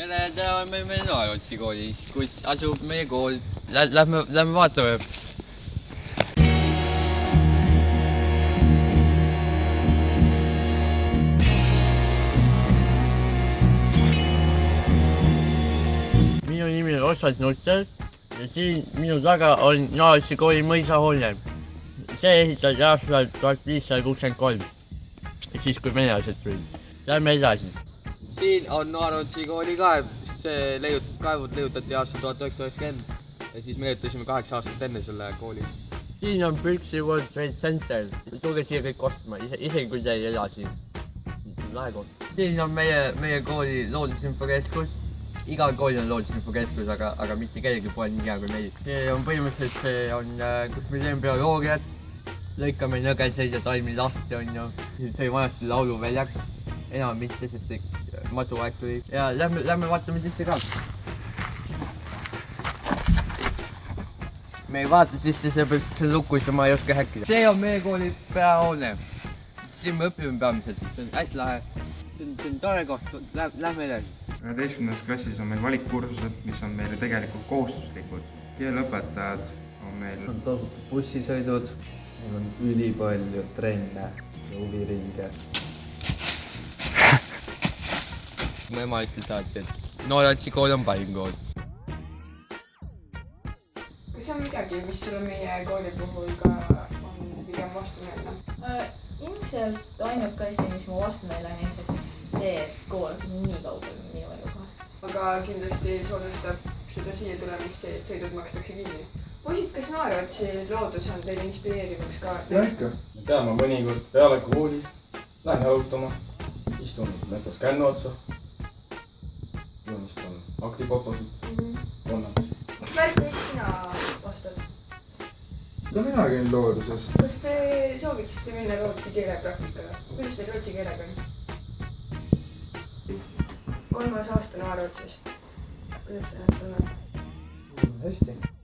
tere, tere, me, me Noorotsi koolis, kus asub meie kool. Lähme, lähme vaatame. minu nimi on Ossat Nutter ja siin minu taga on Noorotsi kooli mõisahoone. see ehitati aastal tuhat viissada kuuskümmend kolm, siis kui venelased tulid. Lähme edasi siin on Noorotsi kooli kaev, see leiut-, kaevud leiutati aastal tuhat üheksasada üheksakümmend ja siis me leiutasime kaheksa aastat enne selle kooli. siin on Püksi World Trade Center, tulge siia kõik ostma, ise, isegi kui te ei ela siin. lahe koht. siin on meie, meie kooli loodusinfokeskus, igal koolil on loodusinfokeskus, aga, aga mitte kellelgi pole nii hea kui meil. see on põhimõtteliselt, see on, kus me teeme bioloogiat, lõikame nõgeseid ja taimi lahti, onju. see oli vanasti lauluväljak, enam mitte, sest see masuaeg tuli ja lähme, lähme vaatame sisse ka. me ei vaata sisse, seepärast et see on lukus ja ma ei oska häkkida. see on meie kooli peahoone. siin me õpime peamiselt, see on hästi lahe. see on, see on tore koht, lähme edasi. üheteistkümnendas klassis on meil valikkursused, mis on meile tegelikult kohustuslikud. keeleõpetajad on meil on tasuta bussisõidud, meil on ülipalju trenne ja huviringe. Mu ema ütles alati, et Noorotsi kool on parim kool. kas on midagi, mis sulle meie kooli puhul ka on pigem vastumeelne? Äh, ilmselt ainuke asi, mis mu vastumeele on ilmselt see, et kool asub nii kaugel minu elukohast. aga kindlasti soodustab seda siia tulemist see, et sõidud makstakse kinni. poisid, kas Naerotsi loodus on teile inspireerivaks ka? jah ikka. ma tean, ma mõnikord peale kooli lähen jalutama, istun metsas kännu otsa, joonistan aktifotosid, konnas. Märt, mis sina vastad? ka mina käin looduses. kas te sooviksite minna Rootsi keelepraktikale? kuidas teil rootsi keelega on? kolmas aasta Naerotsis. kuidas te ennast tunnete? hästi.